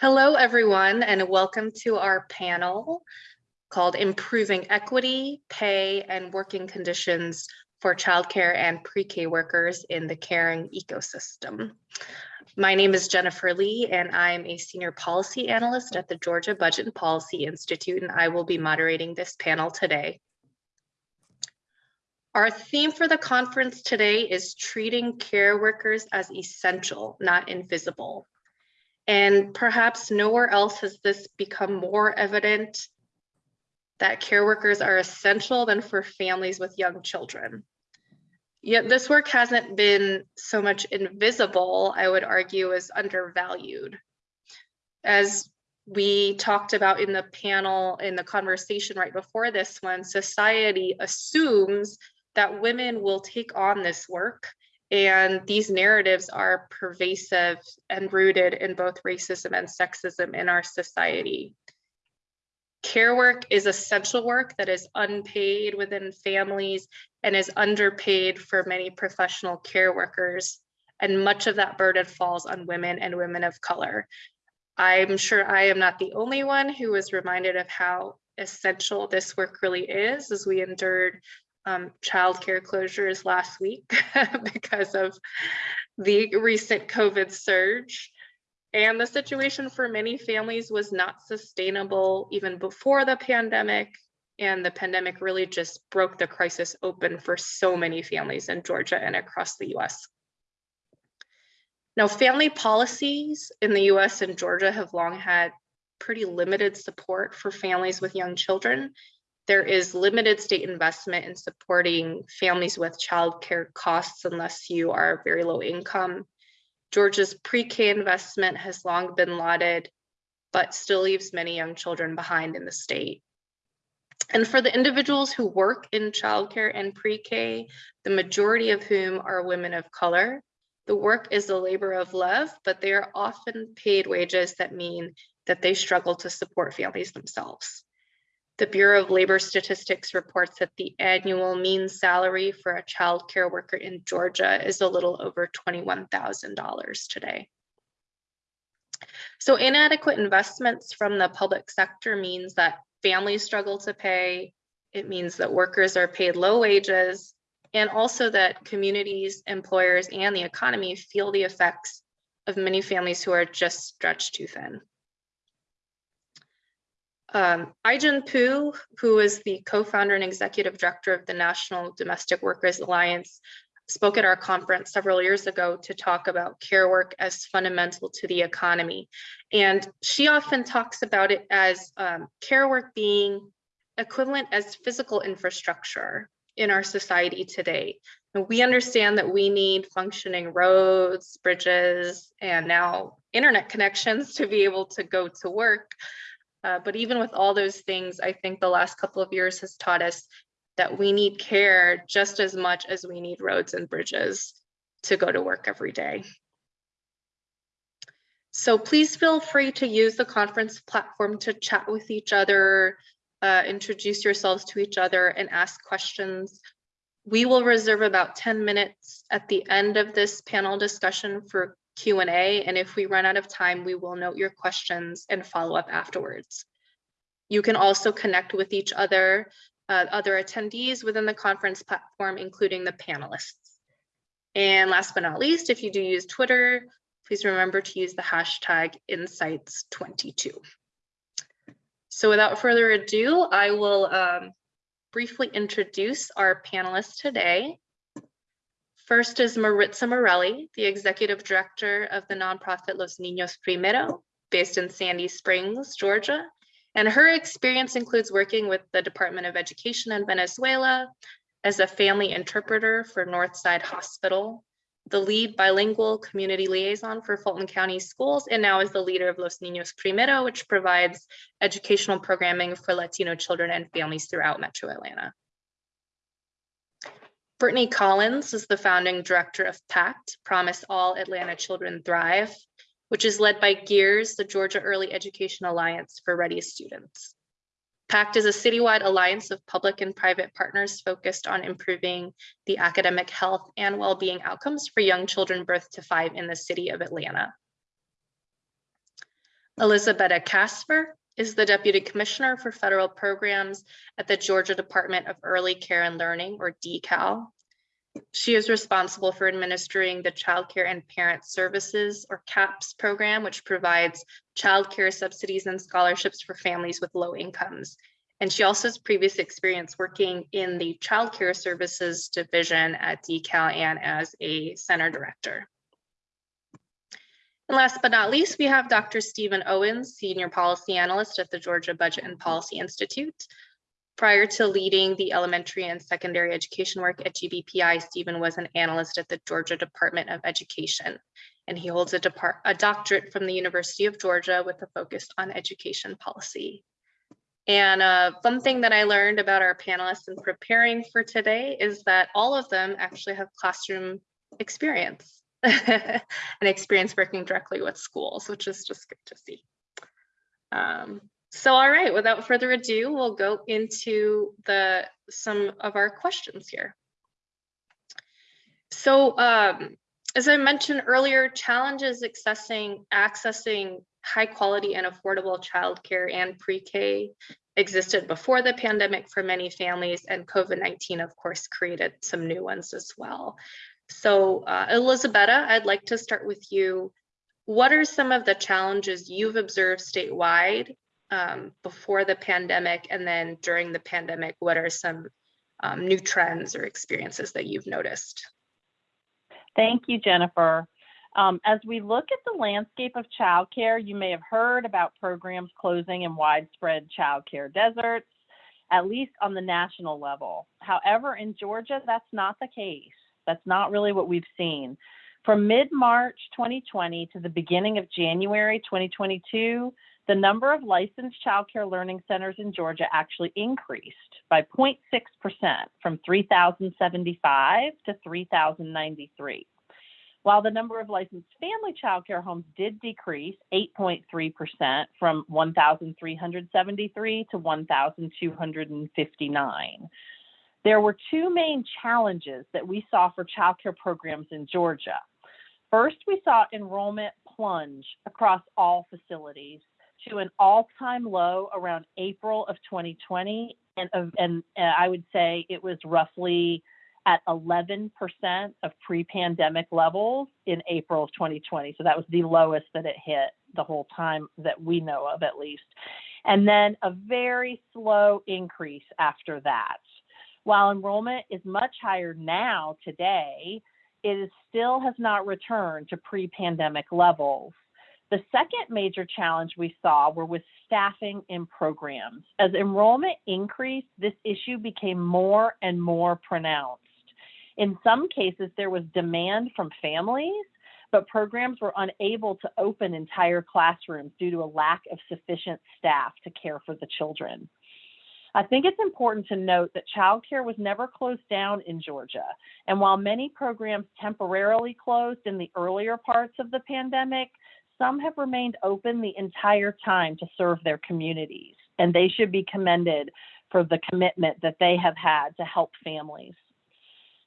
Hello, everyone, and welcome to our panel called Improving Equity, Pay, and Working Conditions for Childcare and Pre-K Workers in the Caring Ecosystem. My name is Jennifer Lee, and I'm a Senior Policy Analyst at the Georgia Budget and Policy Institute, and I will be moderating this panel today. Our theme for the conference today is treating care workers as essential, not invisible. And perhaps nowhere else has this become more evident that care workers are essential than for families with young children. Yet this work hasn't been so much invisible, I would argue, as undervalued. As we talked about in the panel, in the conversation right before this one, society assumes that women will take on this work and these narratives are pervasive and rooted in both racism and sexism in our society. Care work is essential work that is unpaid within families and is underpaid for many professional care workers. And much of that burden falls on women and women of color. I'm sure I am not the only one who was reminded of how essential this work really is as we endured um, childcare closures last week because of the recent COVID surge. And the situation for many families was not sustainable even before the pandemic. And the pandemic really just broke the crisis open for so many families in Georgia and across the US. Now, family policies in the US and Georgia have long had pretty limited support for families with young children there is limited state investment in supporting families with childcare costs unless you are very low income. Georgia's pre-K investment has long been lauded, but still leaves many young children behind in the state. And for the individuals who work in childcare and pre-K, the majority of whom are women of color, the work is a labor of love, but they are often paid wages that mean that they struggle to support families themselves. The Bureau of Labor Statistics reports that the annual mean salary for a child care worker in Georgia is a little over $21,000 today. So inadequate investments from the public sector means that families struggle to pay. It means that workers are paid low wages and also that communities, employers, and the economy feel the effects of many families who are just stretched too thin. Um, Ai-jen Poo, who is the co-founder and executive director of the National Domestic Workers Alliance, spoke at our conference several years ago to talk about care work as fundamental to the economy. And she often talks about it as um, care work being equivalent as physical infrastructure in our society today. And we understand that we need functioning roads, bridges, and now internet connections to be able to go to work. Uh, but even with all those things, I think the last couple of years has taught us that we need care just as much as we need roads and bridges to go to work every day. So please feel free to use the conference platform to chat with each other, uh, introduce yourselves to each other and ask questions. We will reserve about 10 minutes at the end of this panel discussion for Q&A, and if we run out of time, we will note your questions and follow up afterwards. You can also connect with each other, uh, other attendees within the conference platform, including the panelists. And last but not least, if you do use Twitter, please remember to use the hashtag insights22. So without further ado, I will um, briefly introduce our panelists today. First is Maritza Morelli, the executive director of the nonprofit Los Niños Primero, based in Sandy Springs, Georgia. And her experience includes working with the Department of Education in Venezuela as a family interpreter for Northside Hospital, the lead bilingual community liaison for Fulton County Schools, and now is the leader of Los Niños Primero, which provides educational programming for Latino children and families throughout Metro Atlanta. Brittany Collins is the founding director of PACT, Promise All Atlanta Children Thrive, which is led by GEARS, the Georgia Early Education Alliance for Ready Students. PACT is a citywide alliance of public and private partners focused on improving the academic health and well-being outcomes for young children birth to five in the city of Atlanta. Elisabetta Kasfir is the Deputy Commissioner for Federal Programs at the Georgia Department of Early Care and Learning, or DECAL. She is responsible for administering the Child Care and Parent Services, or CAPS program, which provides childcare subsidies and scholarships for families with low incomes. And she also has previous experience working in the Child Care Services Division at DECAL and as a center director. And last but not least, we have Dr. Stephen Owens, Senior Policy Analyst at the Georgia Budget and Policy Institute. Prior to leading the elementary and secondary education work at GBPI, Stephen was an analyst at the Georgia Department of Education. And he holds a, a doctorate from the University of Georgia with a focus on education policy. And uh, fun thing that I learned about our panelists in preparing for today is that all of them actually have classroom experience. an experience working directly with schools, which is just good to see. Um, so, all right, without further ado, we'll go into the some of our questions here. So, um, as I mentioned earlier, challenges accessing accessing high quality and affordable childcare and pre-K existed before the pandemic for many families, and COVID-19, of course, created some new ones as well. So uh, Elisabetta, I'd like to start with you. What are some of the challenges you've observed statewide um, before the pandemic and then during the pandemic? What are some um, new trends or experiences that you've noticed? Thank you, Jennifer. Um, as we look at the landscape of childcare, you may have heard about programs closing in widespread childcare deserts, at least on the national level. However, in Georgia, that's not the case. That's not really what we've seen. From mid-March 2020 to the beginning of January 2022, the number of licensed childcare learning centers in Georgia actually increased by 0.6% from 3,075 to 3,093. While the number of licensed family childcare homes did decrease 8.3% from 1,373 to 1,259. There were two main challenges that we saw for childcare programs in Georgia. First, we saw enrollment plunge across all facilities to an all-time low around April of 2020, and, and, I would say it was roughly at 11% of pre-pandemic levels in April of 2020. So that was the lowest that it hit the whole time that we know of, at least. And then a very slow increase after that. While enrollment is much higher now today, it still has not returned to pre-pandemic levels. The second major challenge we saw were with staffing in programs. As enrollment increased, this issue became more and more pronounced. In some cases, there was demand from families, but programs were unable to open entire classrooms due to a lack of sufficient staff to care for the children. I think it's important to note that childcare was never closed down in Georgia. And while many programs temporarily closed in the earlier parts of the pandemic, some have remained open the entire time to serve their communities. And they should be commended for the commitment that they have had to help families.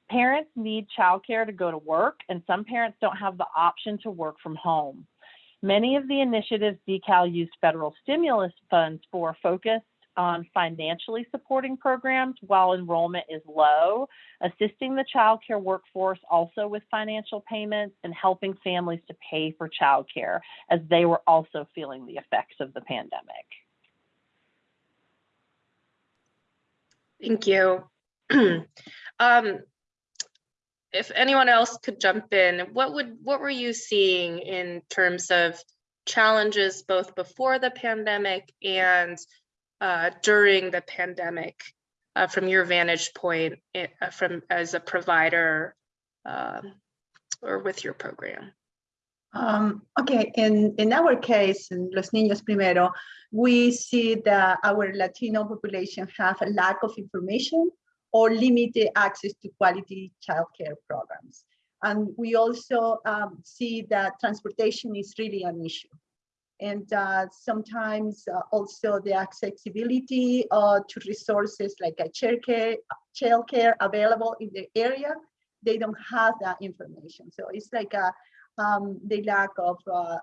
Parents need childcare to go to work, and some parents don't have the option to work from home. Many of the initiatives DECAL used federal stimulus funds for focus on financially supporting programs while enrollment is low, assisting the child care workforce also with financial payments and helping families to pay for child care as they were also feeling the effects of the pandemic. Thank you. um, if anyone else could jump in, what would what were you seeing in terms of challenges both before the pandemic and uh, during the pandemic uh, from your vantage point it, uh, from as a provider um, or with your program? Um, okay, in, in our case, in Los Niños Primero, we see that our Latino population have a lack of information or limited access to quality childcare programs. And we also um, see that transportation is really an issue and uh, sometimes uh, also the accessibility uh, to resources like a childcare, childcare available in the area, they don't have that information. So it's like a, um, the lack of uh,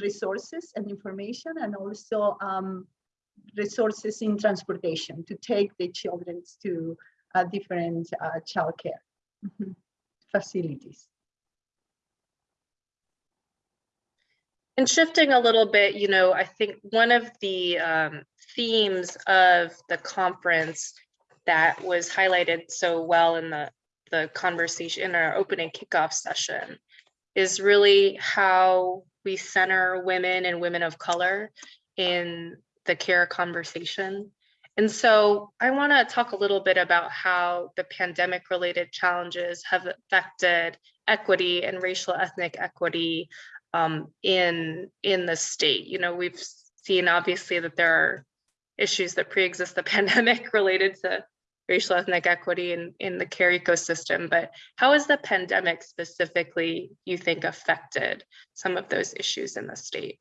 resources and information and also um, resources in transportation to take the children to uh, different uh, childcare mhm, facilities. And shifting a little bit, you know, I think one of the um, themes of the conference that was highlighted so well in the, the conversation in our opening kickoff session is really how we center women and women of color in the care conversation. And so I want to talk a little bit about how the pandemic related challenges have affected equity and racial ethnic equity um, in in the state. You know, we've seen obviously that there are issues that pre-exist the pandemic related to racial ethnic equity in, in the care ecosystem, but how has the pandemic specifically, you think, affected some of those issues in the state?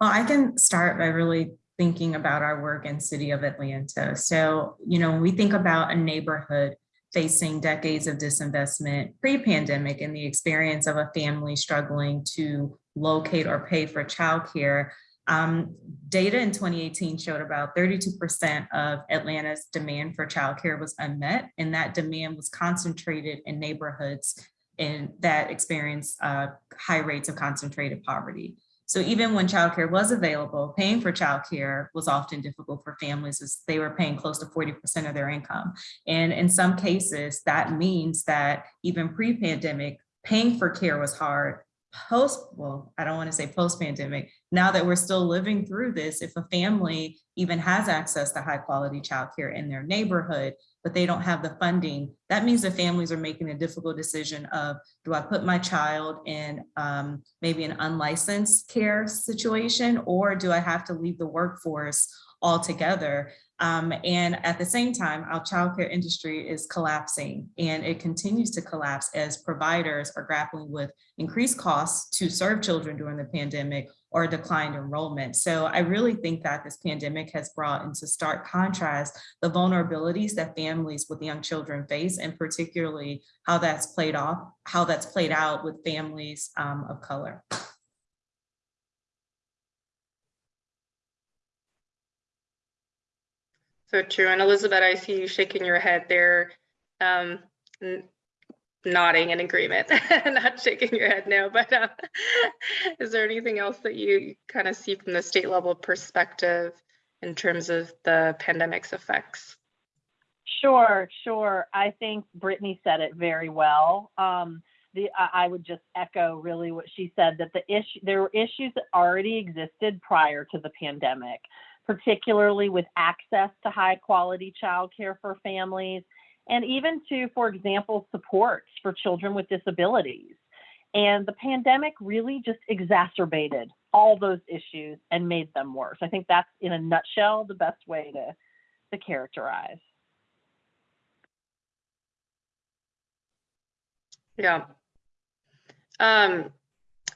Well, I can start by really thinking about our work in City of Atlanta. So, you know, when we think about a neighborhood facing decades of disinvestment pre-pandemic and the experience of a family struggling to locate or pay for childcare, um, data in 2018 showed about 32% of Atlanta's demand for childcare was unmet, and that demand was concentrated in neighborhoods in that experience uh, high rates of concentrated poverty. So even when childcare was available, paying for childcare was often difficult for families as they were paying close to 40% of their income. And in some cases, that means that even pre-pandemic, paying for care was hard. Post, well, I don't want to say post-pandemic, now that we're still living through this, if a family even has access to high quality childcare in their neighborhood, but they don't have the funding, that means the families are making a difficult decision of, do I put my child in um, maybe an unlicensed care situation, or do I have to leave the workforce altogether? Um, and at the same time, our childcare industry is collapsing and it continues to collapse as providers are grappling with increased costs to serve children during the pandemic or declined enrollment. So I really think that this pandemic has brought into stark contrast the vulnerabilities that families with young children face and particularly how that's played off, how that's played out with families um, of color. So true. And Elizabeth, I see you shaking your head there, um, nodding in agreement, not shaking your head no, but uh, is there anything else that you kind of see from the state level perspective in terms of the pandemic's effects? Sure, sure. I think Brittany said it very well. Um, the I, would just echo really what she said that the issue there were issues that already existed prior to the pandemic, particularly with access to high quality childcare for families and even to, for example, supports for children with disabilities. And the pandemic really just exacerbated all those issues and made them worse. I think that's in a nutshell the best way to, to characterize. Yeah. Um,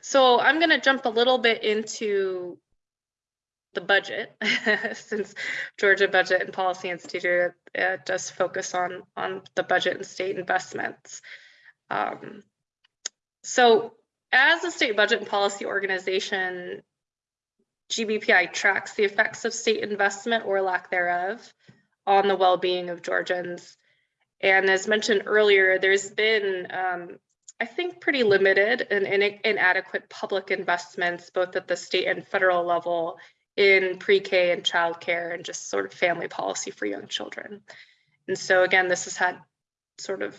so I'm going to jump a little bit into the budget, since Georgia Budget and Policy Institute uh, does focus on on the budget and state investments. Um, so, as a state budget and policy organization, GBPI tracks the effects of state investment or lack thereof on the well-being of Georgians. And as mentioned earlier, there's been um, I think pretty limited and inadequate public investments, both at the state and federal level, in pre-K and childcare and just sort of family policy for young children. And so again, this has had sort of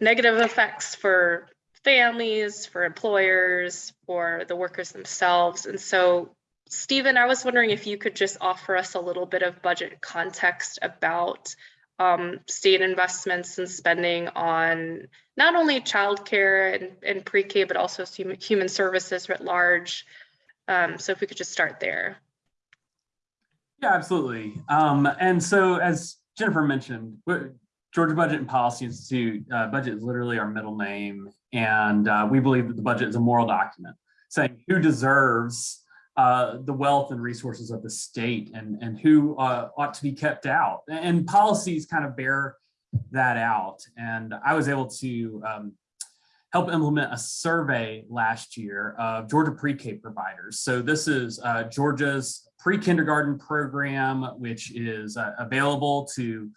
negative effects for families, for employers, for the workers themselves. And so Stephen, I was wondering if you could just offer us a little bit of budget context about um, state investments and spending on not only childcare and, and pre-K, but also human, human services writ large, um, so if we could just start there. Yeah, absolutely. Um, and so as Jennifer mentioned, Georgia Budget and Policy Institute, uh, budget is literally our middle name. And uh, we believe that the budget is a moral document saying who deserves uh, the wealth and resources of the state and, and who uh, ought to be kept out. And policies kind of bear that out. And I was able to um, help implement a survey last year of Georgia pre-K providers. So this is uh, Georgia's pre-kindergarten program, which is uh, available to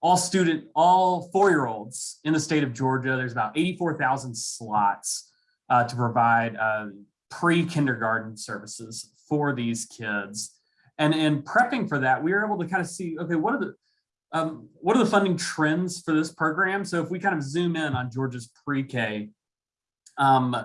all student, all four-year-olds in the state of Georgia. There's about 84,000 slots uh, to provide uh, pre-kindergarten services for these kids. And in prepping for that, we were able to kind of see, okay, what are the um, what are the funding trends for this program? So if we kind of zoom in on Georgia's pre-K, um,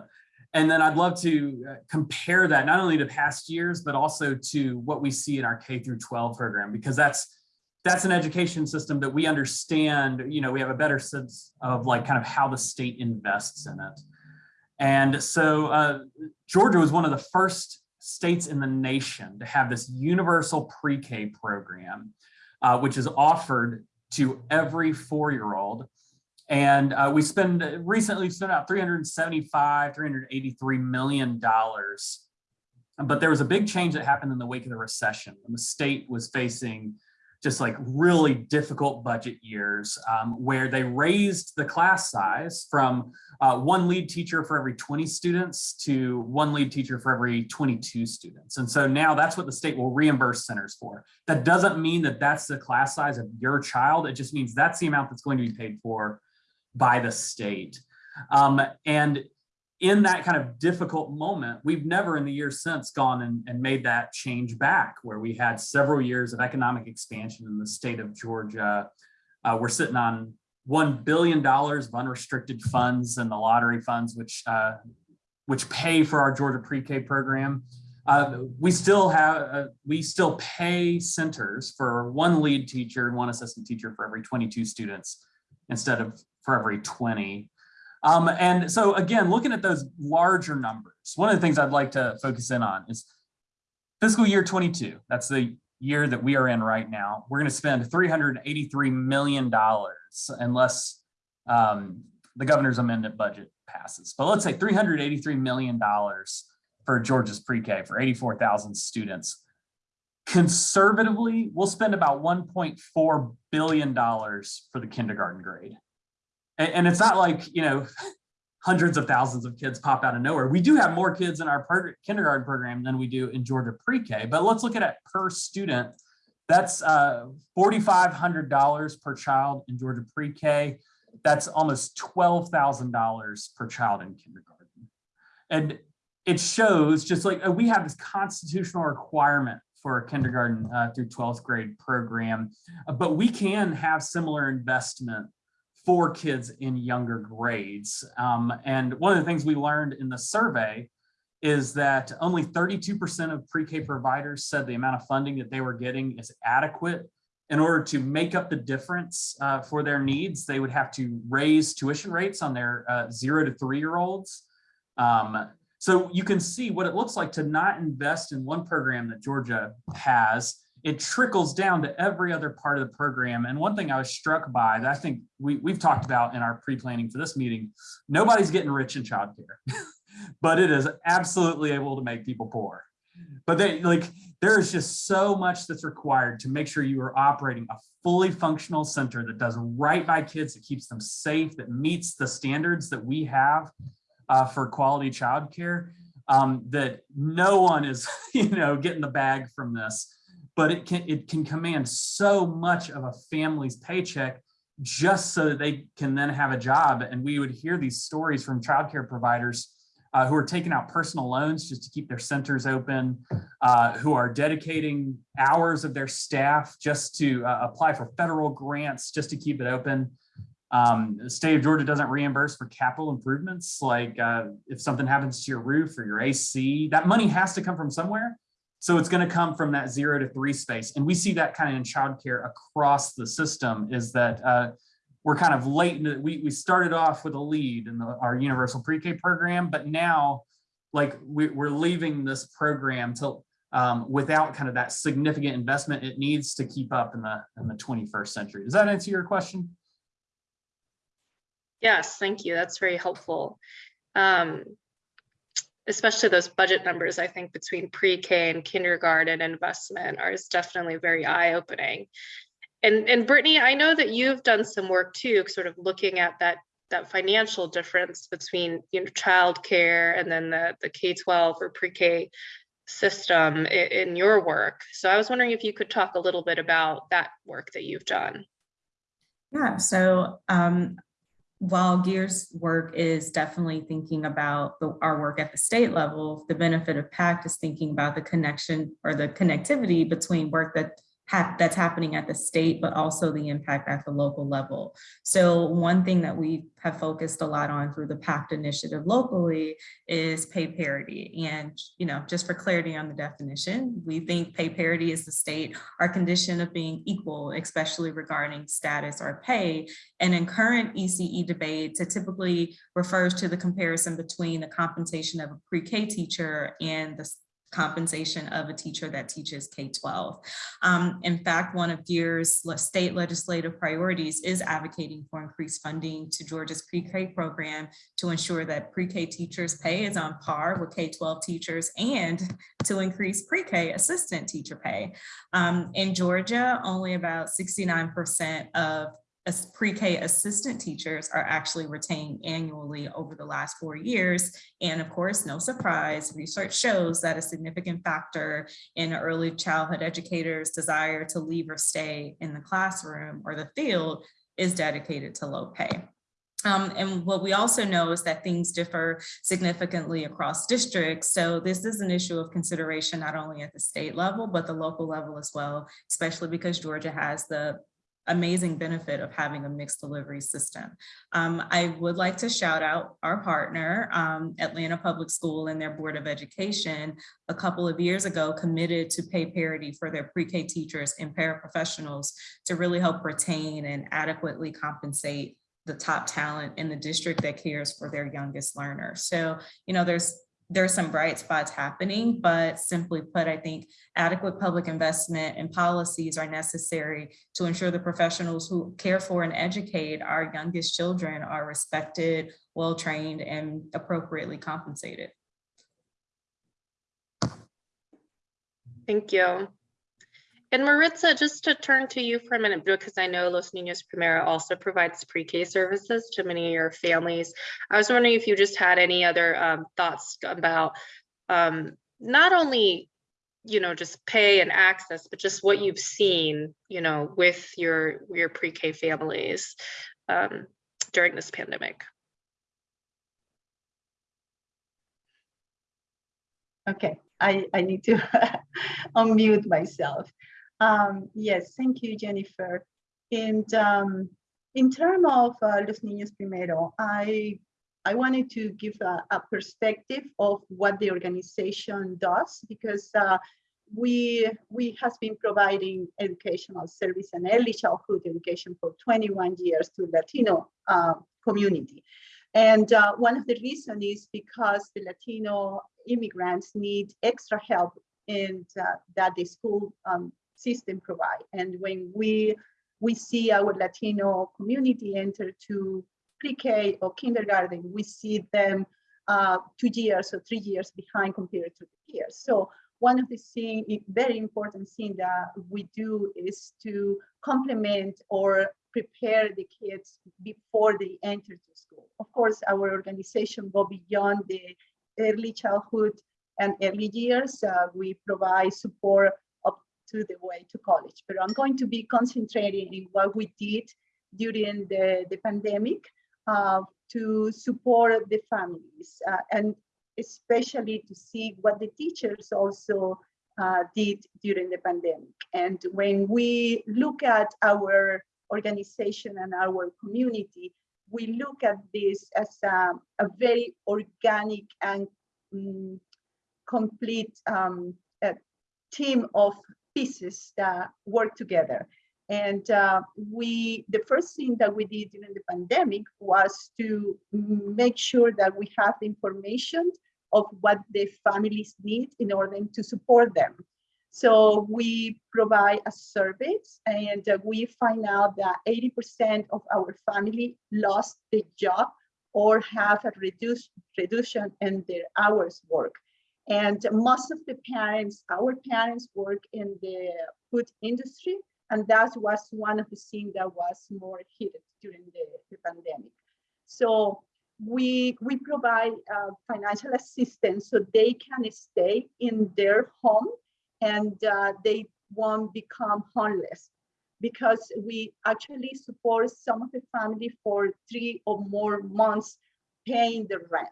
and then I'd love to uh, compare that not only to past years, but also to what we see in our K through 12 program, because that's that's an education system that we understand, you know, we have a better sense of like kind of how the state invests in it. And so uh, Georgia was one of the first states in the nation to have this universal pre-K program, uh, which is offered to every four-year-old. And uh, we spend recently spent about 375, 383 million dollars. But there was a big change that happened in the wake of the recession when the state was facing just like really difficult budget years um, where they raised the class size from uh, one lead teacher for every 20 students to one lead teacher for every 22 students. And so now that's what the state will reimburse centers for. That doesn't mean that that's the class size of your child. It just means that's the amount that's going to be paid for by the state. Um, and in that kind of difficult moment, we've never in the years since gone and, and, made that change back where we had several years of economic expansion in the state of Georgia. Uh, we're sitting on $1 billion of unrestricted funds and the lottery funds, which uh, which pay for our Georgia pre-K program. Uh, we still have, uh, we still pay centers for one lead teacher and one assistant teacher for every 22 students instead of for every 20. Um, and so again, looking at those larger numbers, one of the things I'd like to focus in on is fiscal year 22. That's the year that we are in right now. We're going to spend $383 million unless um, the governor's amendment budget passes. But let's say $383 million for Georgia's pre-K for 84,000 students. Conservatively, we'll spend about $1.4 billion for the kindergarten grade and, and it's not like, you know, hundreds of thousands of kids pop out of nowhere. We do have more kids in our kindergarten program than we do in Georgia pre-K, but let's look at it per student. That's uh, $4,500 per child in Georgia pre-K. That's almost $12,000 per child in kindergarten. And it shows just like uh, we have this constitutional requirement for a kindergarten uh, through 12th grade program, but we can have similar investment for kids in younger grades. Um, and one of the things we learned in the survey is that only 32% of pre-K providers said the amount of funding that they were getting is adequate. In order to make up the difference uh, for their needs, they would have to raise tuition rates on their uh, zero to three-year-olds. Um, so you can see what it looks like to not invest in one program that Georgia has it trickles down to every other part of the program. And one thing I was struck by that I think we, we've talked about in our pre-planning for this meeting, nobody's getting rich in childcare, but it is absolutely able to make people poor. But they like there is just so much that's required to make sure you are operating a fully functional center that does right by kids, that keeps them safe, that meets the standards that we have uh, for quality childcare. Um, that no one is, you know, getting the bag from this but it can it can command so much of a family's paycheck just so that they can then have a job. And we would hear these stories from childcare providers uh, who are taking out personal loans just to keep their centers open, uh, who are dedicating hours of their staff just to uh, apply for federal grants just to keep it open. Um, the state of Georgia doesn't reimburse for capital improvements, like uh, if something happens to your roof or your AC, that money has to come from somewhere. So it's going to come from that zero to three space. And we see that kind of in childcare across the system is that uh, we're kind of late. In we, we started off with a lead in the, our universal pre-K program, but now like we, are leaving this program to um, without kind of that significant investment it needs to keep up in the in the 21st century. Does that answer your question? Yes, thank you. That's very helpful. Um, especially those budget numbers, I think between pre-K and kindergarten investment are is definitely very eye-opening. And, and Brittany, I know that you've done some work too, sort of looking at that, that financial difference between, you know, childcare and then the, the K-12 or pre-K system i- in your work. So I was wondering if you could talk a little bit about that work that you've done. Yeah, so um, while GEARS work is definitely thinking about the, our work at the state level, the benefit of PACT is thinking about the connection or the connectivity between work that that's happening at the state, but also the impact at the local level. So one thing that we have focused a lot on through the PACT initiative locally is pay parity. And, you know, just for clarity on the definition, we think pay parity is the state our condition of being equal, especially regarding status or pay. And in current ECE debates, it typically refers to the comparison between the compensation of a pre-K teacher and the compensation of a teacher that teaches K-12. Um, in fact, one of GEARS' state legislative priorities is advocating for increased funding to Georgia's pre-K program to ensure that pre-K teachers' pay is on par with K-12 teachers and to increase pre-K assistant teacher pay. Um, in Georgia, only about sixty-nine percent of as- pre-K assistant teachers are actually retained annually over the last four years. And of course, no surprise, research shows that a significant factor in early childhood educators' desire to leave or stay in the classroom or the field is dedicated to low pay. Um, and what we also know is that things differ significantly across districts. So this is an issue of consideration not only at the state level, but the local level as well, especially because Georgia has the amazing benefit of having a mixed delivery system. Um, I would like to shout out our partner, um, Atlanta Public School and their Board of Education, a couple of years ago committed to pay parity for their pre-K teachers and paraprofessionals to really help retain and adequately compensate the top talent in the district that cares for their youngest learners. So, you know, there's there's some bright spots happening, but simply put, I think adequate public investment and policies are necessary to ensure the professionals who care for and educate our youngest children are respected, well-trained, and appropriately compensated. Thank you. And Maritza, just to turn to you for a minute, because I know Los Niños Primero also provides pre-K services to many of your families. I was wondering if you just had any other um, thoughts about um, not only, you know, just pay and access, but just what you've seen, you know, with your, your pre-K families um, during this pandemic. Okay, I, I need to unmute myself. Um, yes, thank you, Jennifer. And um, in terms of uh, Los Niños Primero, I, I wanted to give a, a perspective of what the organization does because uh, we, we has been providing educational service and early childhood education for 21 years to Latino uh, community. And uh, one of the reasons is because the Latino immigrants need extra help and uh, that the school um, system provide. And when we we see our Latino community enter to pre-K or kindergarten, we see them uh, two years or three years behind compared to the peers. So one of the thing, very important thing that we do is to complement or prepare the kids before they enter to school. Of course, our organization go beyond the early childhood and early years. Uh, we provide support up to the way to college, but I'm going to be concentrating in what we did during the, the pandemic uh, to support the families uh, and especially to see what the teachers also uh, did during the pandemic. And when we look at our organization and our community, we look at this as a, a very organic and um, complete um, team of pieces that work together. And uh, we, the first thing that we did during the pandemic was to make sure that we have the information of what the families need in order to support them. So we provide a survey and uh, we find out that 80% of our family lost the job or have a reduced reduction in their hours work. And most of the parents, our parents work in the food industry. And that was one of the things that was more hit during the, the pandemic. So we, we provide uh, financial assistance so they can stay in their home and uh, they won't become homeless because we actually support some of the family for three or more months paying the rent.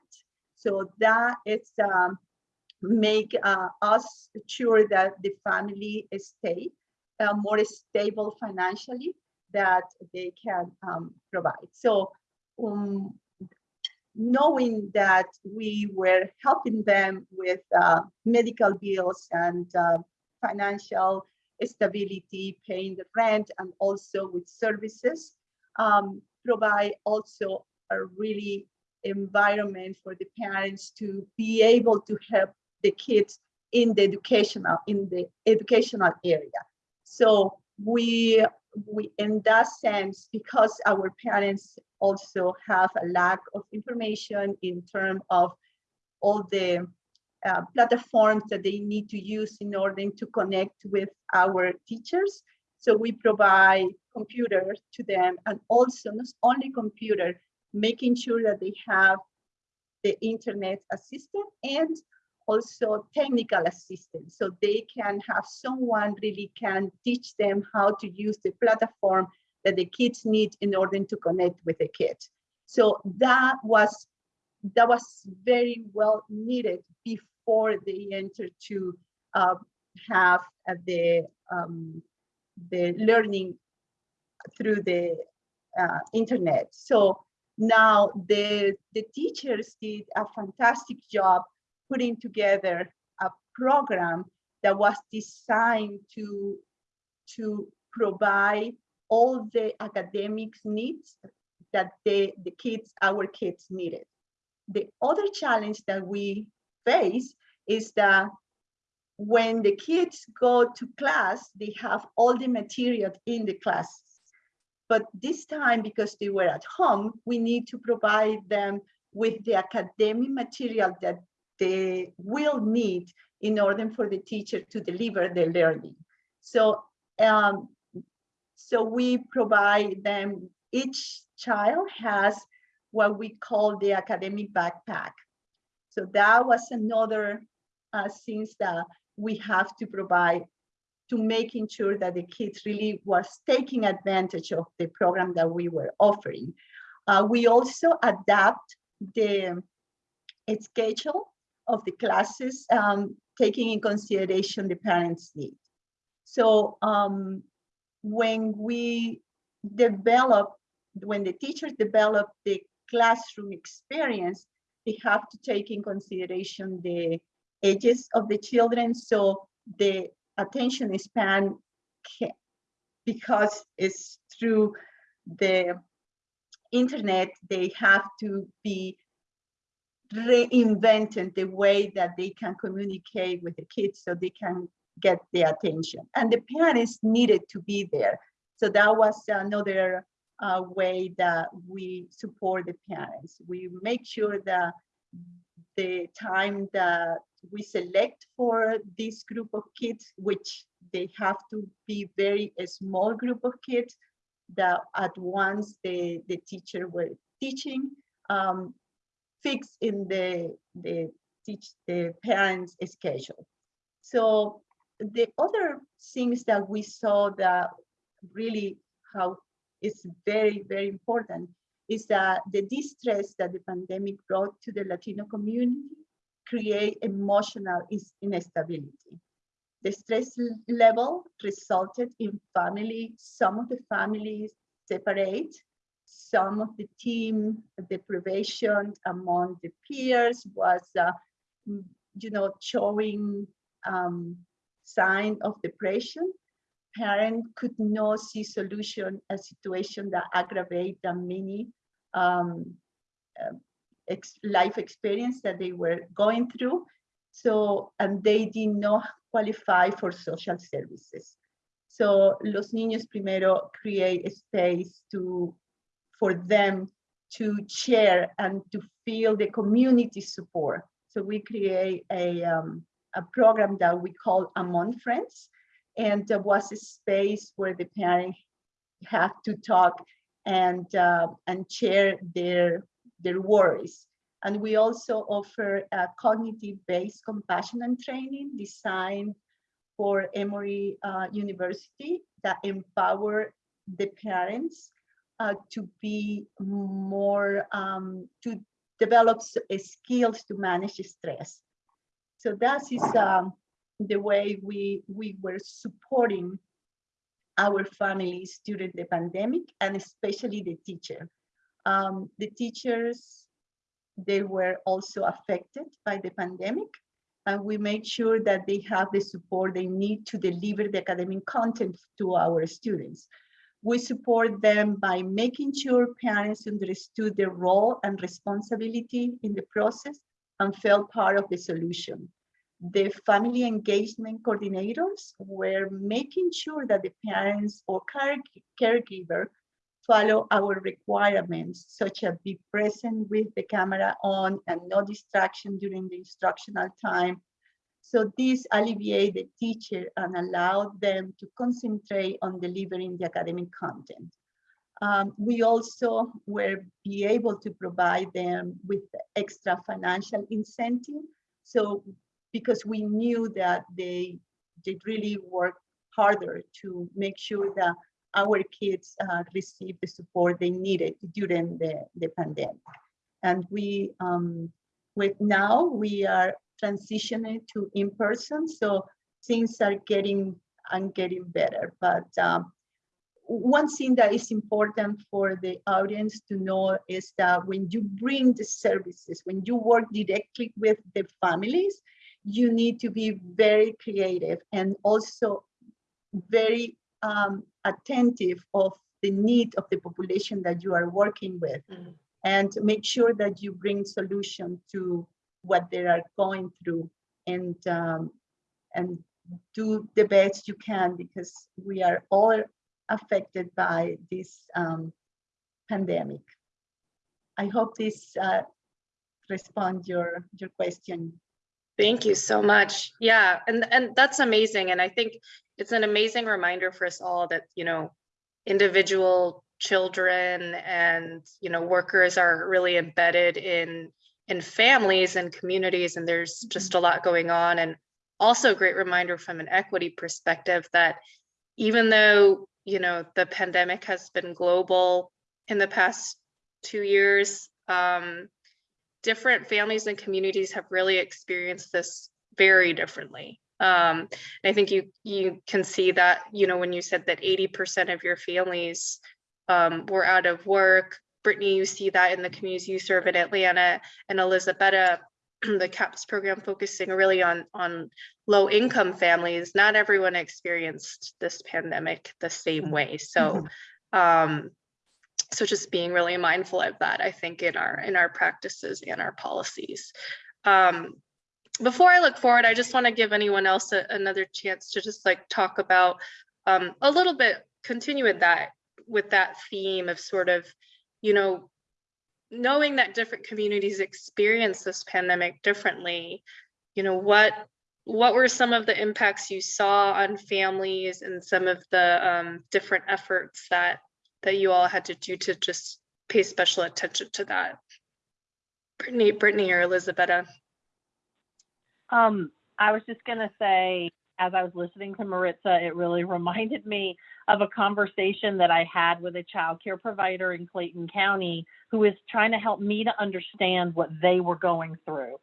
So that is um, make uh, us sure that the family stay uh, more stable financially that they can um, provide. So um, knowing that we were helping them with uh, medical bills and uh, financial stability, paying the rent, and also with services, um, provide also a really environment for the parents to be able to help the kids in the educational in the educational area. So we we in that sense because our parents also have a lack of information in terms of all the uh, platforms that they need to use in order to connect with our teachers. So we provide computers to them and also not only computer, making sure that they have the internet assistant and also technical assistance. So they can have someone really can teach them how to use the platform that the kids need in order to connect with the kids. So that was that was very well needed before they entered to uh, have uh, the um, the learning through the uh, internet. So now the the teachers did a fantastic job putting together a program that was designed to to provide all the academics needs that the, the kids, our kids needed. The other challenge that we face is that when the kids go to class, they have all the material in the class. But this time, because they were at home, we need to provide them with the academic material that they will need in order for the teacher to deliver the learning. So, um, so we provide them, each child has what we call the academic backpack. So that was another uh, things that we have to provide to making sure that the kids really was taking advantage of the program that we were offering. Uh, we also adapt the schedule of the classes, um, taking in consideration the parents' need. So um, when we develop, when the teachers develop the classroom experience, they have to take in consideration the ages of the children. So the attention span, can, because it's through the internet, they have to be reinventing the way that they can communicate with the kids so they can get their attention. And the parents needed to be there. So that was another uh, way that we support the parents. We make sure that the time that we select for this group of kids, which they have to be very a small group of kids, that at once the, the teacher were teaching, um, fix in the, the teach the parents schedule. So the other things that we saw that really how is very, very important is that the distress that the pandemic brought to the Latino community create emotional instability. The stress level resulted in family, some of the families separate, some of the team deprivation among the peers was, uh, you know, showing um, sign of depression. Parent could not see solution a situation that aggravate the many um, uh, ex life experience that they were going through. So, and they did not qualify for social services. So Los Niños Primero create a space to, for them to share and to feel the community support. So we create a, um, a program that we call Among Friends and there was a space where the parents have to talk and uh, and share their their worries. And we also offer a cognitive-based compassion and training designed for Emory uh, University that empower the parents uh, to be more, um, to develop skills to manage stress. So that is um, the way we, we were supporting our families during the pandemic and especially the teacher. Um, the teachers, they were also affected by the pandemic and we made sure that they have the support they need to deliver the academic content to our students. We support them by making sure parents understood their role and responsibility in the process and felt part of the solution. The family engagement coordinators were making sure that the parents or care- caregiver follow our requirements, such as be present with the camera on and no distraction during the instructional time. So this alleviate the teacher and allow them to concentrate on delivering the academic content. Um, we also were be able to provide them with extra financial incentive. So because we knew that they did really work harder to make sure that our kids uh, received the support they needed during the, the pandemic. And we, um, with now, we are transitioning to in-person, so things are getting and getting better. But um, one thing that is important for the audience to know is that when you bring the services, when you work directly with the families, you need to be very creative and also very um, attentive of the need of the population that you are working with Mhm. and make sure that you bring solution to what they are going through and um, and do the best you can because we are all affected by this um, pandemic. I hope this uh, respond your your question. Thank you so much. Yeah, and and that's amazing. And I think it's an amazing reminder for us all that, you know, individual children and, you know, workers are really embedded in in families and communities and there's just a lot going on and also a great reminder from an equity perspective that even though, you know, the pandemic has been global in the past 2 years, um different families and communities have really experienced this very differently. Um, and I think you you can see that, you know, when you said that 80% of your families um, were out of work. Brittany, you see that in the communities you serve in Atlanta and Elisabetta, the CAPS program focusing really on on low income families. Not everyone experienced this pandemic the same way. So um, so just being really mindful of that i think in our in our practices and our policies um before i look forward i just want to give anyone else a, another chance to just like talk about um a little bit continue with that with that theme of sort of you know knowing that different communities experience this pandemic differently you know what what were some of the impacts you saw on families and some of the um, different efforts that that you all had to do to just pay special attention to that. Brittany, Brittany or Elisabetta. Um, I was just gonna say, as I was listening to Maritza, it really reminded me of a conversation that I had with a child care provider in Clayton County who was trying to help me to understand what they were going through.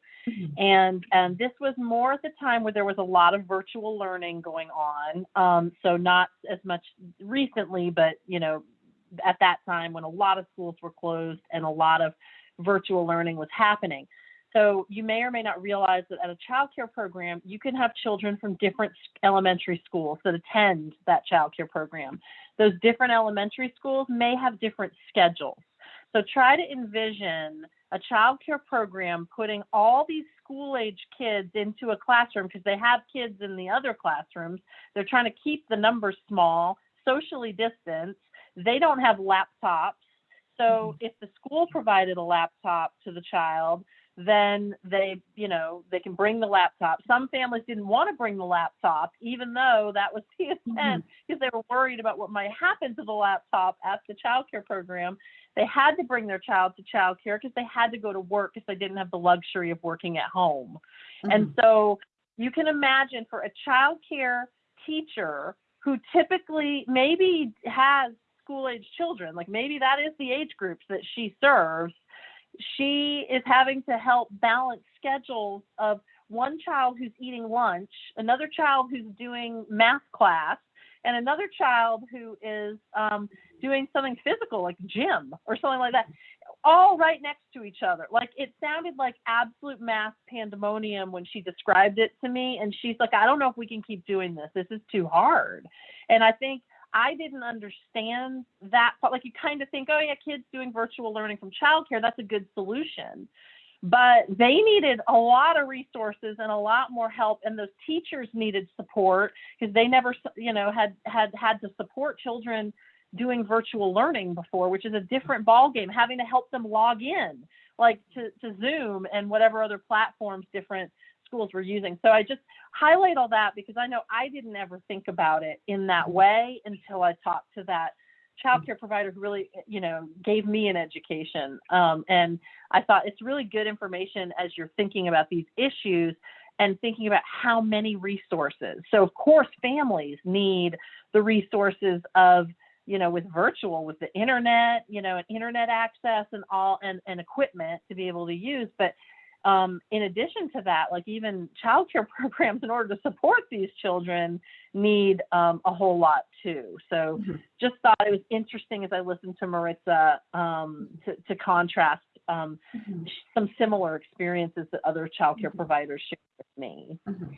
And and this was more at the time where there was a lot of virtual learning going on. Um, so not as much recently, but you know, at that time when a lot of schools were closed and a lot of virtual learning was happening. So you may or may not realize that at a child care program, you can have children from different elementary schools that attend that child care program. Those different elementary schools may have different schedules. So try to envision a child care program putting all these school age kids into a classroom because they have kids in the other classrooms. They're trying to keep the numbers small, socially distanced. They don't have laptops. So mm-hmm. if the school provided a laptop to the child, then they, you know, they can bring the laptop. Some families didn't want to bring the laptop, even though that was the intent, because they were worried about what might happen to the laptop at the childcare program. They had to bring their child to childcare because they had to go to work because they didn't have the luxury of working at home. And mm-hmm. so you can imagine for a childcare teacher who typically maybe has school age children, like maybe that is the age groups that she serves, she is having to help balance schedules of one child who's eating lunch, another child who's doing math class, and another child who is um, doing something physical like gym or something like that all right next to each other. Like it sounded like absolute mass pandemonium when she described it to me. And she's like, I don't know if we can keep doing this. This is too hard. And I think I didn't understand that part. Like you kind of think, oh yeah, kids doing virtual learning from childcare, that's a good solution. But they needed a lot of resources and a lot more help, and those teachers needed support because they never, you know, had had had to support children doing virtual learning before, which is a different ballgame, having to help them log in, like to, to Zoom and whatever other platforms different schools were using. So I just highlight all that because I know I didn't ever think about it in that way until I talked to that childcare provider who really, you know, gave me an education. Um, and I thought it's really good information as you're thinking about these issues and thinking about how many resources. So of course, families need the resources of you know, with virtual, with the internet, you know, and internet access and all and, and equipment to be able to use. But um, in addition to that, like even childcare programs in order to support these children need um, a whole lot too. So Mhm. just thought it was interesting as I listened to Maritza um, to, to contrast um, Mhm. some similar experiences that other childcare Mhm. providers shared with me. Mhm.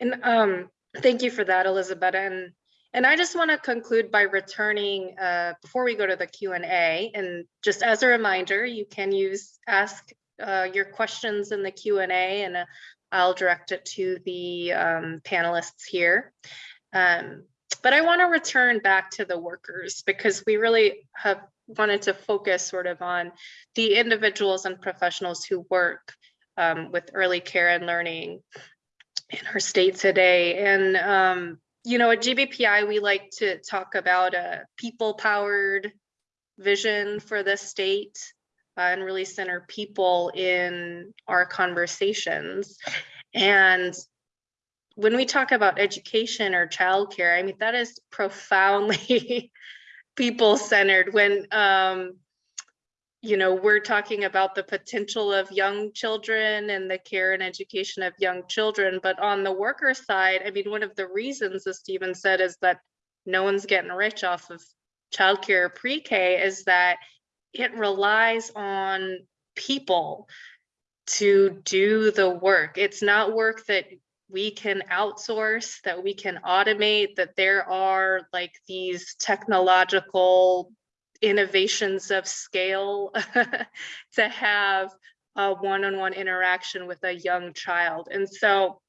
And um, thank you for that, Elizabeth. And and I just want to conclude by returning uh, before we go to the Q and just as a reminder, you can use ask uh, your questions in the Q and A, and uh, I'll direct it to the um, panelists here. Um, but I want to return back to the workers because we really have wanted to focus sort of on the individuals and professionals who work um, with early care and learning in our state today. And, um, you know, at GBPI, we like to talk about a people powered vision for the state uh, and really center people in our conversations. And when we talk about education or childcare, I mean, that is profoundly people centered when, um, you know, we're talking about the potential of young children and the care and education of young children. But on the worker side, I mean, one of the reasons, as Stephen said, is that no one's getting rich off of childcare pre-K is that it relies on people to do the work. It's not work that we can outsource, that we can automate, that there are like these technological innovations of scale to have a one-on-one interaction with a young child. And so,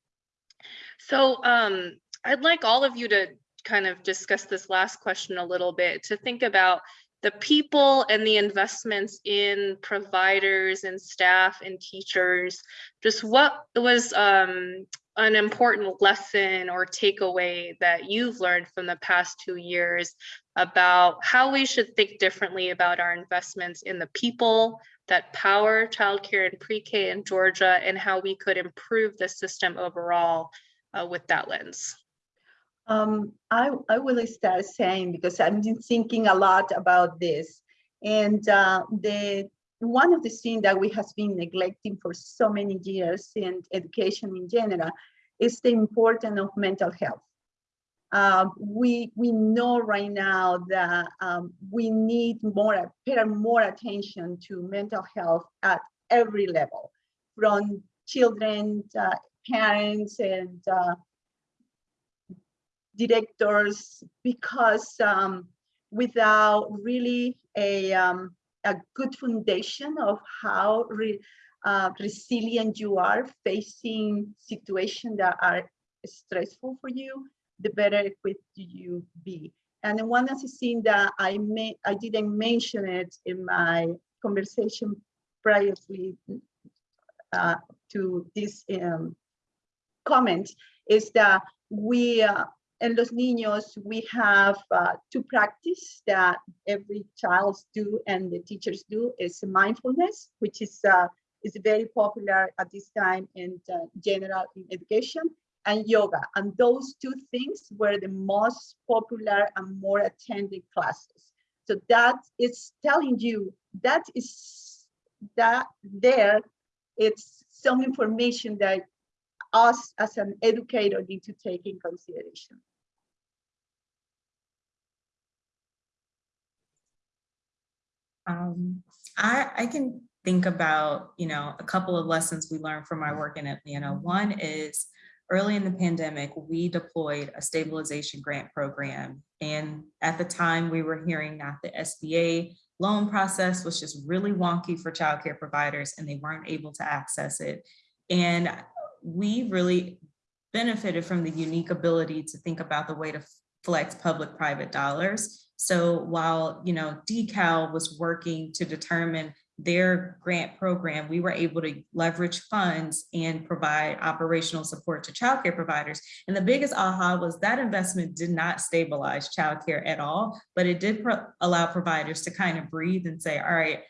so um, I'd like all of you to kind of discuss this last question a little bit, to think about the people and the investments in providers and staff and teachers, just what was um, an important lesson or takeaway that you've learned from the past two years about how we should think differently about our investments in the people that power childcare and pre-K in Georgia and how we could improve the system overall uh, with that lens. Um, I, I will start saying because I've been thinking a lot about this. And uh, the one of the things that we have been neglecting for so many years in education in general is the importance of mental health. Uh, we we know right now that um, we need more more attention to mental health at every level, from children, uh, parents, and uh, directors, because um, without really a um, a good foundation of how re, uh, resilient you are facing situations that are stressful for you, the better equipped you be. And one other thing that I may, I didn't mention it in my conversation previously uh, to this um, comment is that we, uh, in Los Niños, we have uh, two practice that every child do and the teachers do is mindfulness, which is uh, is very popular at this time in uh, general in education and yoga. And those two things were the most popular and more attended classes. So that is telling you that is that there, it's some information that us as an educator need to take in consideration. Um, I, I can think about, you know, a couple of lessons we learned from my work in Atlanta. One is early in the pandemic, we deployed a stabilization grant program. And at the time we were hearing that the SBA loan process was just really wonky for childcare providers and they weren't able to access it. And we really benefited from the unique ability to think about the way to flex public-private dollars. So while, you know, DECAL was working to determine their grant program, we were able to leverage funds and provide operational support to childcare providers. And the biggest aha was that investment did not stabilize childcare at all, but it did pro allow providers to kind of breathe and say, all right,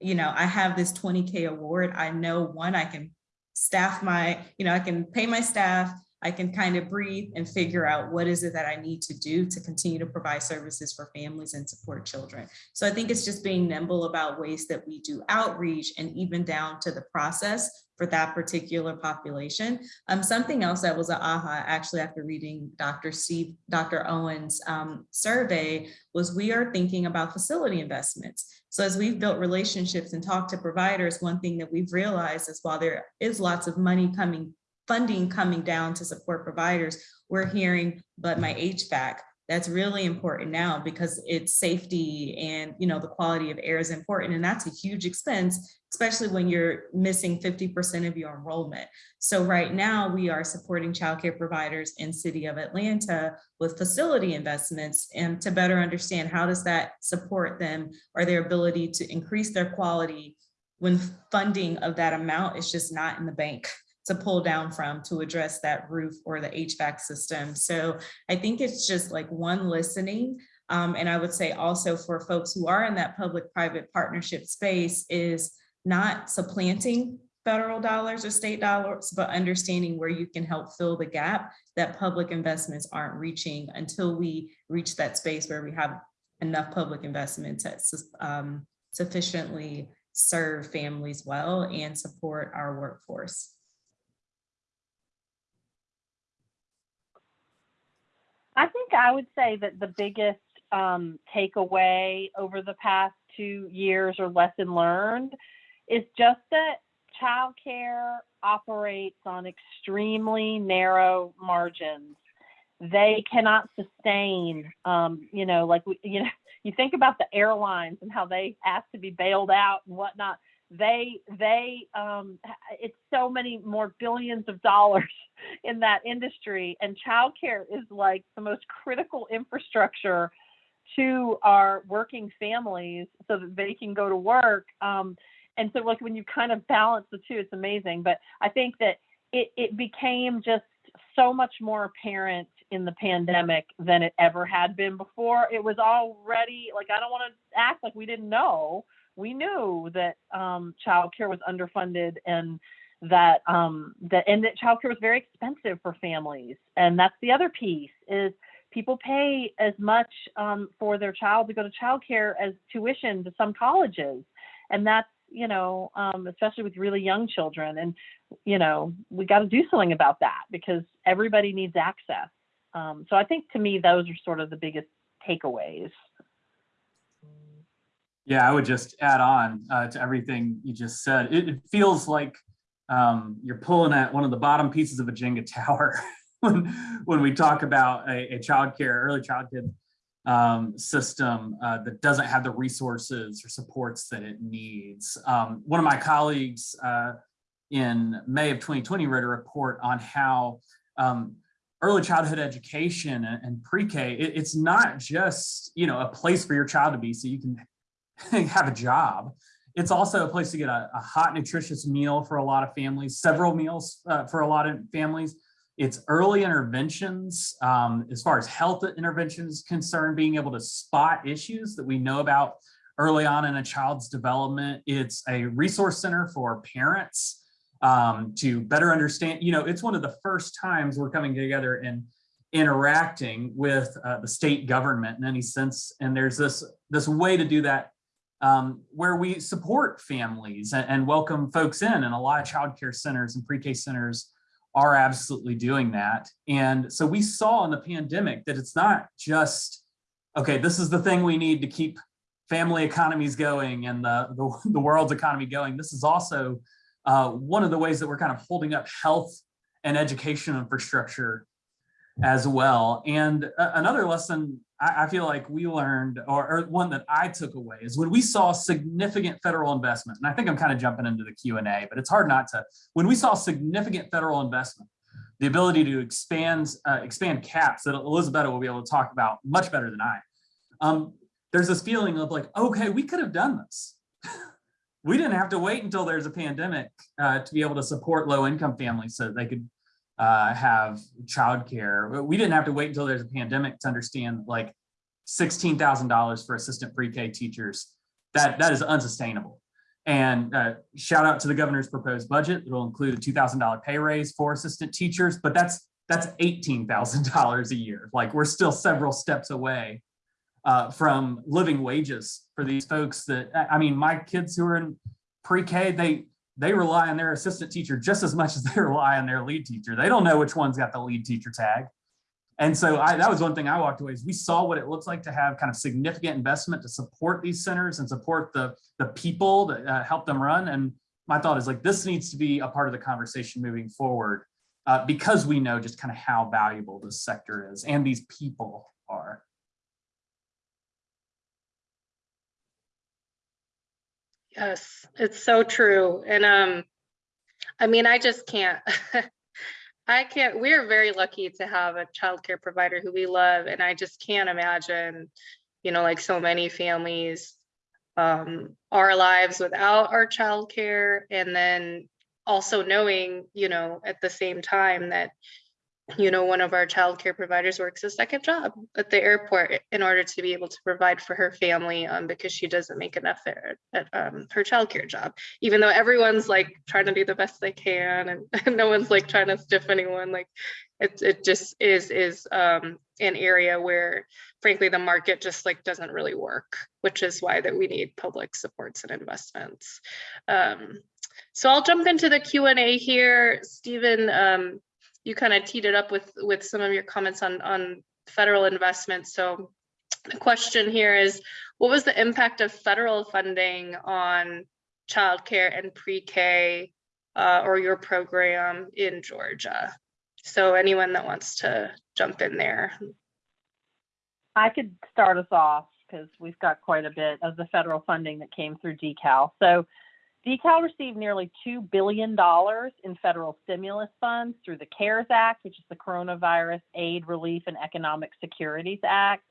you know, I have this 20K award. I know one, I can staff my, you know, I can pay my staff, I can kind of breathe and figure out what is it that I need to do to continue to provide services for families and support children. So I think it's just being nimble about ways that we do outreach and even down to the process for that particular population. Um, something else that was an aha actually after reading Dr. Steve, Dr. Owen's um, survey was we are thinking about facility investments. So as we've built relationships and talked to providers, one thing that we've realized is while there is lots of money coming funding coming down to support providers, we're hearing, but my HVAC, that's really important now because it's safety and you know the quality of air is important. And that's a huge expense especially when you're missing 50% of your enrollment. So right now we are supporting childcare providers in city of atlanta with facility investments and to better understand how does that support them or their ability to increase their quality when funding of that amount is just not in the bank to pull down from to address that roof or the HVAC system. So I think it's just like one listening. Um, and I would say also for folks who are in that public-private partnership space is not supplanting federal dollars or state dollars, but understanding where you can help fill the gap that public investments aren't reaching until we reach that space where we have enough public investment to um, sufficiently serve families well and support our workforce. I think I would say that the biggest um, takeaway over the past two years or lesson learned is just that childcare operates on extremely narrow margins. They cannot sustain, um, you know, like we, you know, you think about the airlines and how they ask to be bailed out and whatnot they they um it's so many more billions of dollars in that industry and childcare is like the most critical infrastructure to our working families so that they can go to work um and so like when you kind of balance the two it's amazing but i think that it it became just so much more apparent in the pandemic than it ever had been before. It was already like i don't want to act like we didn't know we knew that um, childcare was underfunded and that um, that and that childcare was very expensive for families. And that's the other piece is people pay as much um, for their child to go to childcare as tuition to some colleges, and that's you know um, especially with really young children. And you know we got to do something about that because everybody needs access. Um, so I think to me those are sort of the biggest takeaways. Yeah, I would just add on uh, to everything you just said. It, it feels like um, you're pulling at one of the bottom pieces of a Jenga tower when, when we talk about a, a child care, early childhood um, system uh, that doesn't have the resources or supports that it needs. Um, one of my colleagues uh, in May of 2020 wrote a report on how um, early childhood education and, and pre-K, it- it's not just, you know, a place for your child to be so you can have a job. It's also a place to get a, a hot, nutritious meal for a lot of families, several meals uh, for a lot of families. It's early interventions um, as far as health interventions concerned, being able to spot issues that we know about early on in a child's development. It's a resource center for parents um, to better understand, you know, it's one of the first times we're coming together and interacting with uh, the state government in any sense. And there's this, this way to do that um, where we support families and, and welcome folks in and a lot of childcare centers and pre-K centers are absolutely doing that. And so we saw in the pandemic that it's not just, okay, this is the thing we need to keep family economies going and the, the, the world's economy going. This is also uh, one of the ways that we're kind of holding up health and education infrastructure as well. And another lesson I, I feel like we learned, or, or one that I took away, is when we saw significant federal investment, and I think I'm kind of jumping into the Q and A, but it's hard not to. When we saw significant federal investment, the ability to expand uh, expand caps that Elizabeth will be able to talk about much better than I. Um, there's this feeling of like, okay, we could have done this. we didn't have to wait until there's a pandemic uh, to be able to support low income families so they could uh, have childcare. We didn't have to wait until there's a pandemic to understand like $16,000 for assistant pre-K teachers. That, that is unsustainable. And uh, shout out to the governor's proposed budget. It'll include a $2,000 pay raise for assistant teachers, but that's that's $18,000 a year. Like we're still several steps away uh, from living wages for these folks that, I I mean, my kids who are in pre-K, they, they rely on their assistant teacher just as much as they rely on their lead teacher. They don't know which one's got the lead teacher tag. And so I, that was one thing I walked away is we saw what it looks like to have kind of significant investment to support these centers and support the, the people that uh, help them run. And my thought is like, this needs to be a part of the conversation moving forward uh, because we know just kind of how valuable this sector is and these people are. Yes, it's so true. And um, I mean, I just can't. I can't. We're very lucky to have a childcare provider who we love, and I just can't imagine, you know, like so many families, um, our lives without our childcare, and then also knowing, you know, at the same time that you know, one of our childcare providers works a second job at the airport in order to be able to provide for her family um, because she doesn't make enough there at um, her childcare job. Even though everyone's like trying to do the best they can and, and no one's like trying to stiff anyone, like it, it just is is um, an area where frankly the market just like doesn't really work, which is why that we need public supports and investments. Um, so I'll jump into the Q&A here. Stephen, um, you kind of teed it up with with some of your comments on on federal investment. So the question here is, what was the impact of federal funding on childcare and pre-K uh, or your program in Georgia? So anyone that wants to jump in there. I could start us off because we've got quite a bit of the federal funding that came through DECAL. So DECAL received nearly $2 billion in federal stimulus funds through the CARES Act, which is the Coronavirus Aid, Relief, and Economic Securities Act,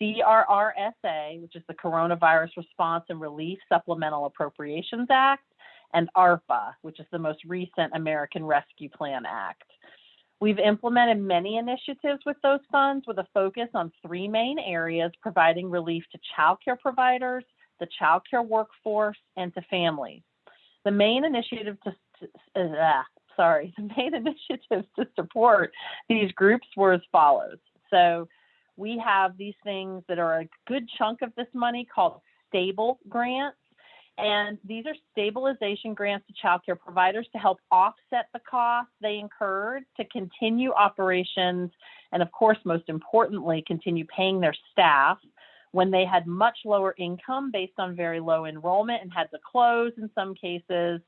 CRRSA, which is the Coronavirus Response and Relief Supplemental Appropriations Act, and ARPA, which is the most recent American Rescue Plan Act. We've implemented many initiatives with those funds with a focus on three main areas providing relief to childcare providers, the childcare workforce, and to families. The main initiative to, to uh, sorry, the main initiatives to support these groups were as follows. So we have these things that are a good chunk of this money called stable grants. And these are stabilization grants to childcare providers to help offset the costs they incurred to continue operations and, of course, most importantly, continue paying their staff when they had much lower income based on very low enrollment and had to close in some cases.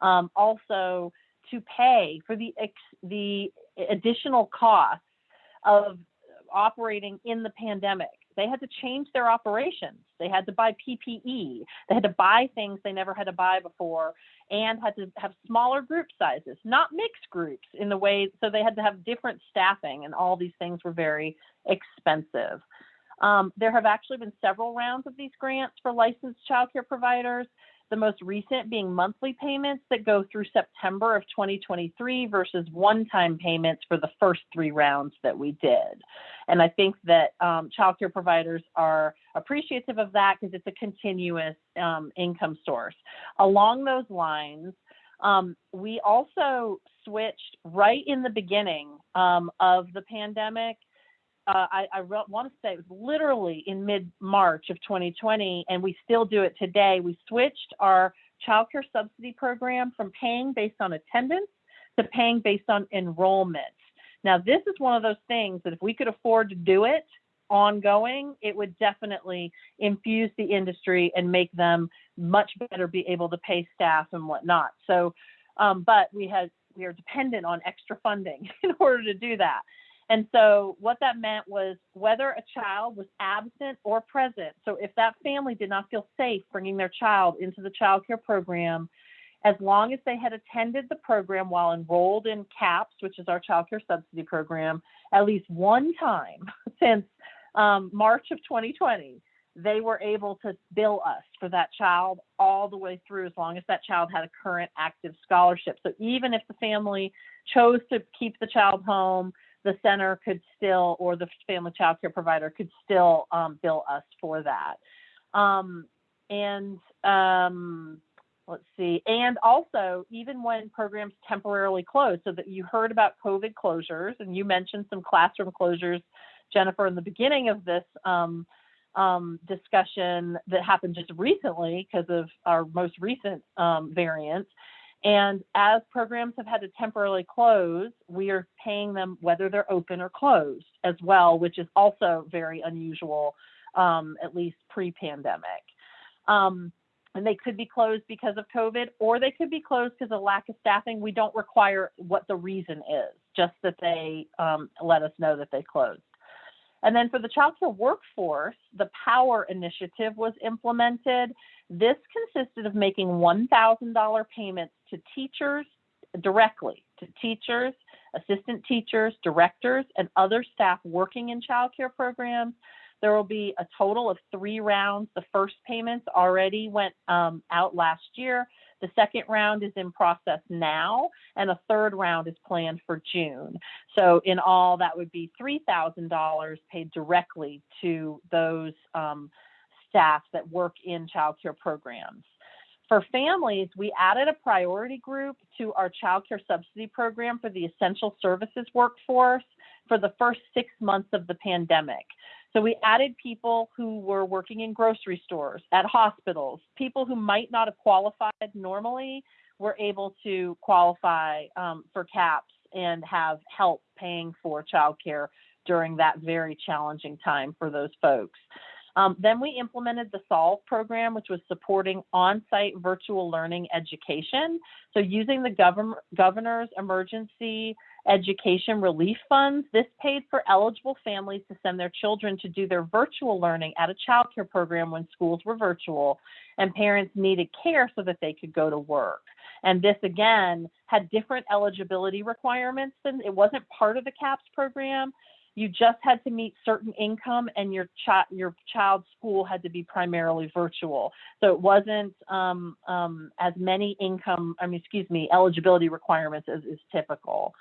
Um, also, to pay for the the additional costs of operating in the pandemic. They had to change their operations. They had to buy PPE. They had to buy things they never had to buy before and had to have smaller group sizes, not mixed groups in the way, so they had to have different staffing and all these things were very expensive. Um, there have actually been several rounds of these grants for licensed childcare providers. The most recent being monthly payments that go through September of 2023 versus one-time payments for the first three rounds that we did. And I think that um, childcare providers are appreciative of that because it's a continuous um, income source. Along those lines, um, we also switched right in the beginning um, of the pandemic uh, I, I want to say it was literally in mid March of 2020, and we still do it today. We switched our childcare subsidy program from paying based on attendance to paying based on enrollment. Now, this is one of those things that if we could afford to do it ongoing, it would definitely infuse the industry and make them much better be able to pay staff and whatnot. So, um, but we had we are dependent on extra funding in order to do that. And so what that meant was whether a child was absent or present. So if that family did not feel safe bringing their child into the child care program, as long as they had attended the program while enrolled in CAPS, which is our child care subsidy program, at least one time since um, March of 2020, they were able to bill us for that child all the way through as long as that child had a current active scholarship. So even if the family chose to keep the child home, the center could still, or the family child care provider could still um, bill us for that. Um, and um, let's see, and also even when programs temporarily close, so that you heard about COVID closures and you mentioned some classroom closures, Jennifer, in the beginning of this um, um, discussion that happened just recently because of our most recent um, variant. And as programs have had to temporarily close, we are paying them whether they're open or closed as well, which is also very unusual, um, at least pre-pandemic. Um, and they could be closed because of COVID, or they could be closed because of lack of staffing. We don't require what the reason is, just that they um, let us know that they closed. And then for the child care workforce, the POWER initiative was implemented. This consisted of making $1,000 payments to teachers directly to teachers, assistant teachers, directors, and other staff working in child care programs. There will be a total of three rounds. The first payments already went um, out last year. The second round is in process now, and a third round is planned for June. So in all, that would be $3,000 paid directly to those um, staff that work in child care programs. For families, we added a priority group to our child care subsidy program for the essential services workforce for the first six months of the pandemic. So we added people who were working in grocery stores, at hospitals, people who might not have qualified normally were able to qualify um, for CAPS and have help paying for childcare during that very challenging time for those folks. Um, then we implemented the SOLVE program, which was supporting on-site virtual learning education. So using the governor, governor's emergency education relief funds, this paid for eligible families to send their children to do their virtual learning at a childcare program when schools were virtual and parents needed care so that they could go to work. And this again had different eligibility requirements than it wasn't part of the CAPS program, you just had to meet certain income and your child your child's school had to be primarily virtual. So it wasn't um, um, as many income i mean excuse me eligibility requirements as is typical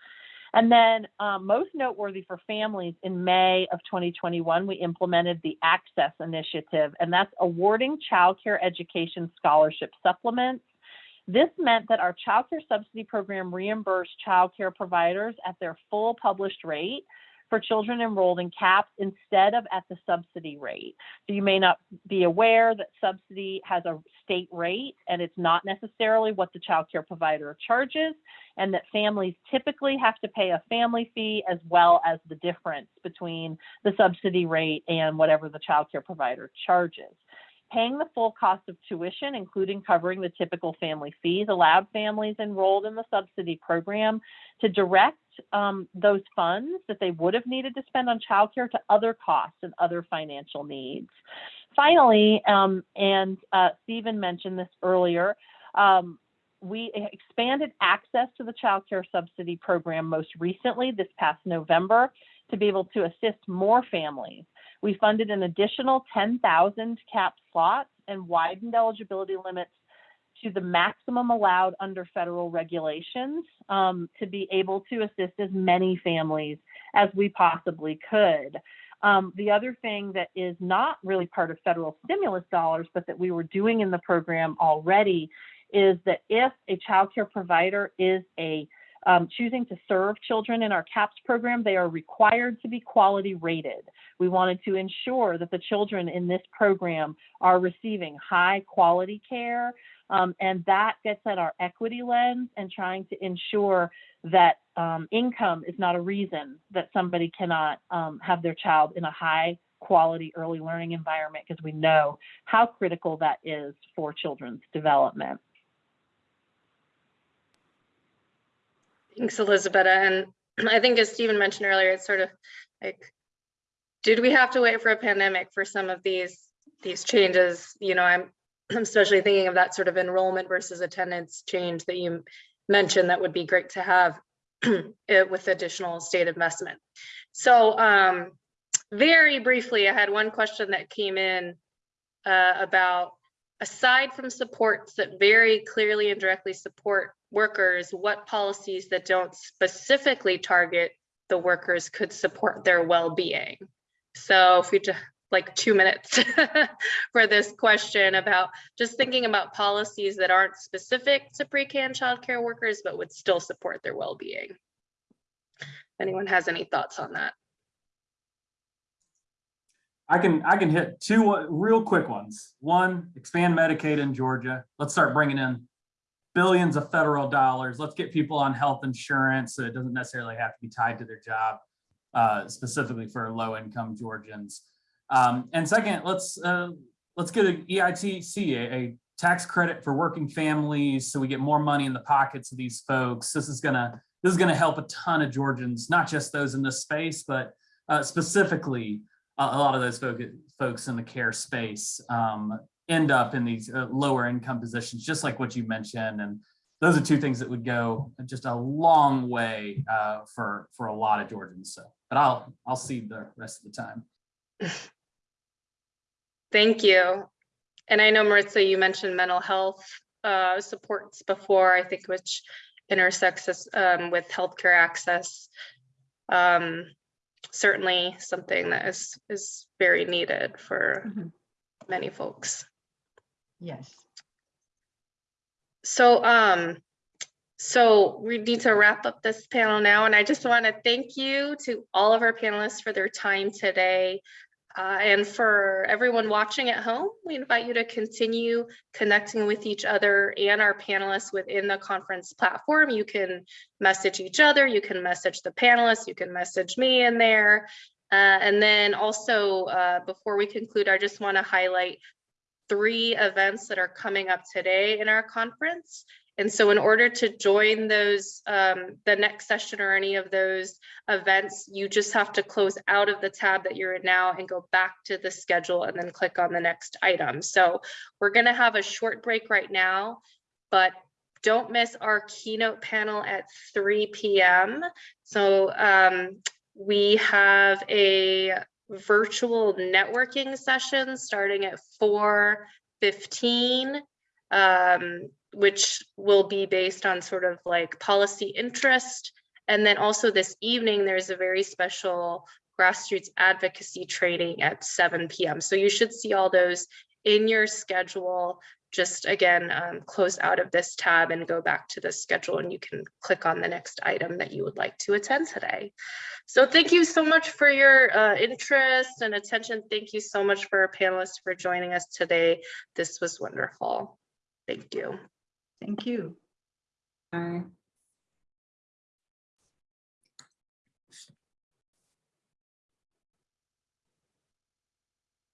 and then um, most noteworthy for families in may of 2021 we implemented the access initiative and that's awarding childcare education scholarship supplements. This meant that our childcare subsidy program reimbursed childcare providers at their full published rate for children enrolled in CAPS instead of at the subsidy rate. So you may not be aware that subsidy has a state rate and it's not necessarily what the child care provider charges and that families typically have to pay a family fee as well as the difference between the subsidy rate and whatever the child care provider charges. Paying the full cost of tuition, including covering the typical family fees, allowed families enrolled in the subsidy program to direct um, those funds that they would have needed to spend on childcare to other costs and other financial needs. Finally, um, and uh, Stephen mentioned this earlier, um, we expanded access to the child care subsidy program most recently this past November to be able to assist more families. We funded an additional 10,000 cap slots and widened eligibility limits to the maximum allowed under federal regulations um, to be able to assist as many families as we possibly could. Um, the other thing that is not really part of federal stimulus dollars, but that we were doing in the program already is that if a child care provider is a um, choosing to serve children in our CAPS program, they are required to be quality rated. We wanted to ensure that the children in this program are receiving high quality care, um, and that gets at our equity lens and trying to ensure that um, income is not a reason that somebody cannot um, have their child in a high quality early learning environment because we know how critical that is for children's development. Thanks, Elizabeth. And I think as Stephen mentioned earlier, it's sort of like, did we have to wait for a pandemic for some of these, these changes? You know, I'm I'm especially thinking of that sort of enrollment versus attendance change that you mentioned that would be great to have it with additional state investment. So um, very briefly, I had one question that came in uh, about aside from supports that very clearly and directly support workers, what policies that don't specifically target the workers could support their well-being? So if we just like two minutes for this question about just thinking about policies that aren't specific to pre-K and childcare workers, but would still support their well-being. If Anyone has any thoughts on that? I can, I can hit two real quick ones. One, expand Medicaid in Georgia. Let's start bringing in billions of federal dollars. Let's get people on health insurance so it doesn't necessarily have to be tied to their job, uh, specifically for low income Georgians. Um, and second, let's uh, let's get an EITC, a, a tax credit for working families, so we get more money in the pockets of these folks. This is gonna this is gonna help a ton of Georgians, not just those in this space, but uh, specifically a, a lot of those folk, folks in the care space um, end up in these uh, lower income positions, just like what you mentioned. And those are two things that would go just a long way uh, for for a lot of Georgians. So, but I'll I'll see the rest of the time. Thank you. And I know Maritza, you mentioned mental health uh, supports before, I think, which intersects us, um, with healthcare access. Um, certainly something that is is very needed for Mhm. many folks. Yes. So, um, so we need to wrap up this panel now, and I just want to thank you to all of our panelists for their time today. Uh, and for everyone watching at home, we invite you to continue connecting with each other and our panelists within the conference platform. You can message each other, you can message the panelists, you can message me in there. Uh, and then also, uh, before we conclude, I just want to highlight three events that are coming up today in our conference. And so in order to join those, um, the next session or any of those events, you just have to close out of the tab that you're in now and go back to the schedule and then click on the next item. So we're gonna have a short break right now, but don't miss our keynote panel at 3 p.m. So um, we have a virtual networking session starting at 4:15, um, which will be based on sort of like policy interest. And then also this evening, there's a very special grassroots advocacy training at 7 p.m. So you should see all those in your schedule. Just again, um, close out of this tab and go back to the schedule and you can click on the next item that you would like to attend today. So thank you so much for your uh, interest and attention. Thank you so much for our panelists for joining us today. This was wonderful. Thank you. Thank you. Bye.